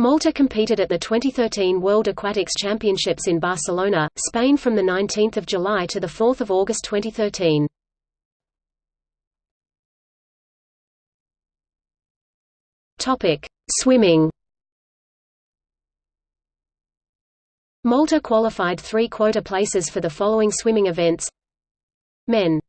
Malta competed at the 2013 World Aquatics Championships in Barcelona, Spain from 19 July to 4 August 2013. Swimming. Malta qualified three quota places for the following swimming events. Men.